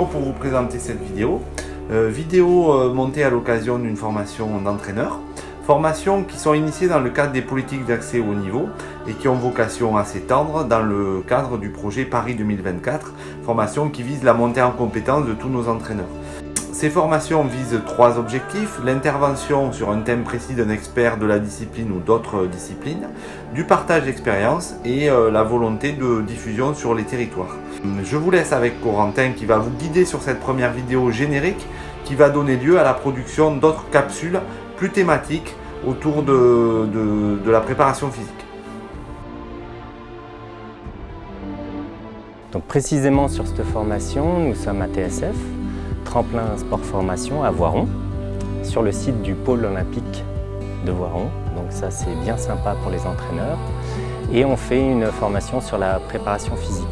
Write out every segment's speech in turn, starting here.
pour vous présenter cette vidéo. Euh, vidéo euh, montée à l'occasion d'une formation d'entraîneur. Formations qui sont initiées dans le cadre des politiques d'accès au niveau et qui ont vocation à s'étendre dans le cadre du projet Paris 2024, formation qui vise la montée en compétence de tous nos entraîneurs. Ces formations visent trois objectifs, l'intervention sur un thème précis d'un expert de la discipline ou d'autres disciplines, du partage d'expérience et euh, la volonté de diffusion sur les territoires. Je vous laisse avec Corentin qui va vous guider sur cette première vidéo générique qui va donner lieu à la production d'autres capsules plus thématiques autour de, de la préparation physique. Donc précisément sur cette formation, nous sommes à TSF, tremplin sport formation à Voiron, sur le site du pôle olympique de Voiron. Donc ça c'est bien sympa pour les entraîneurs. Et on fait une formation sur la préparation physique.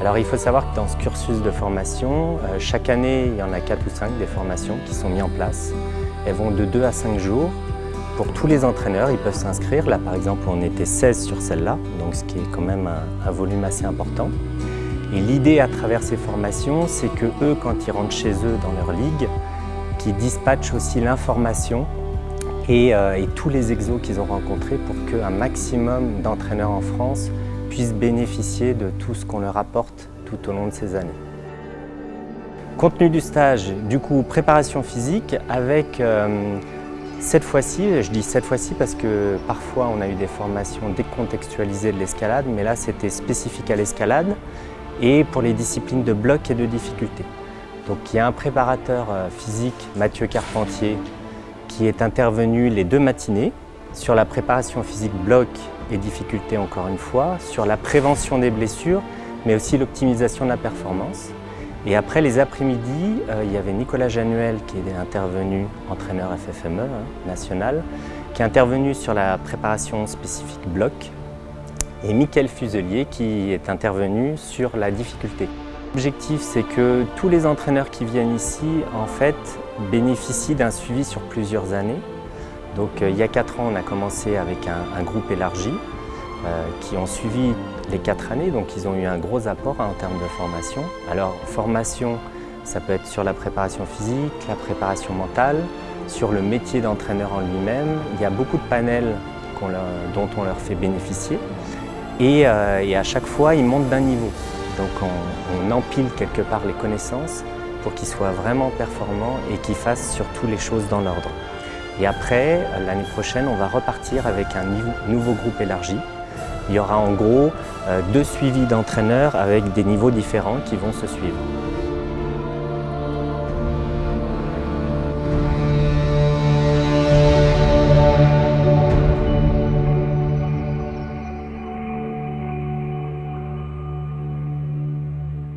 Alors il faut savoir que dans ce cursus de formation, euh, chaque année il y en a 4 ou 5 des formations qui sont mises en place. Elles vont de 2 à 5 jours. Pour tous les entraîneurs, ils peuvent s'inscrire. Là par exemple on était 16 sur celle-là, donc ce qui est quand même un volume assez important. Et l'idée à travers ces formations, c'est que eux, quand ils rentrent chez eux dans leur ligue, qu'ils dispatchent aussi l'information et, euh, tous les exos qu'ils ont rencontrés pour qu'un maximum d'entraîneurs en France puissent bénéficier de tout ce qu'on leur apporte tout au long de ces années. Contenu du stage, du coup, préparation physique avec euh, cette fois-ci, je dis cette fois-ci parce que parfois on a eu des formations décontextualisées de l'escalade, mais là c'était spécifique à l'escalade et pour les disciplines de bloc et de difficulté. Donc il y a un préparateur euh, physique, Mathieu Carpentier, qui est intervenu les deux matinées sur la préparation physique bloc et difficulté encore une fois, sur la prévention des blessures, mais aussi l'optimisation de la performance. Et après les après-midi, euh, il y avait Nicolas Januel qui est intervenu, entraîneur FFME hein, national, qui est intervenu sur la préparation spécifique bloc et Mickaël Fuselier qui est intervenu sur la difficulté. L'objectif, c'est que tous les entraîneurs qui viennent ici, en fait, bénéficient d'un suivi sur plusieurs années. Donc, euh, il y a quatre ans, on a commencé avec un, groupe élargi euh, qui ont suivi les quatre années, donc ils ont eu un gros apport en termes de formation. Alors, formation, ça peut être sur la préparation physique, la préparation mentale, sur le métier d'entraîneur en lui-même. Il y a beaucoup de panels dont on leur fait bénéficier. Euh, et, à chaque fois, ils montent d'un niveau. Donc on, empile quelque part les connaissances pour qu'ils soient vraiment performants et qu'ils fassent surtout les choses dans l'ordre. Et après, l'année prochaine, on va repartir avec un nouveau groupe élargi. Il y aura en gros euh, deux suivis d'entraîneurs avec des niveaux différents qui vont se suivre.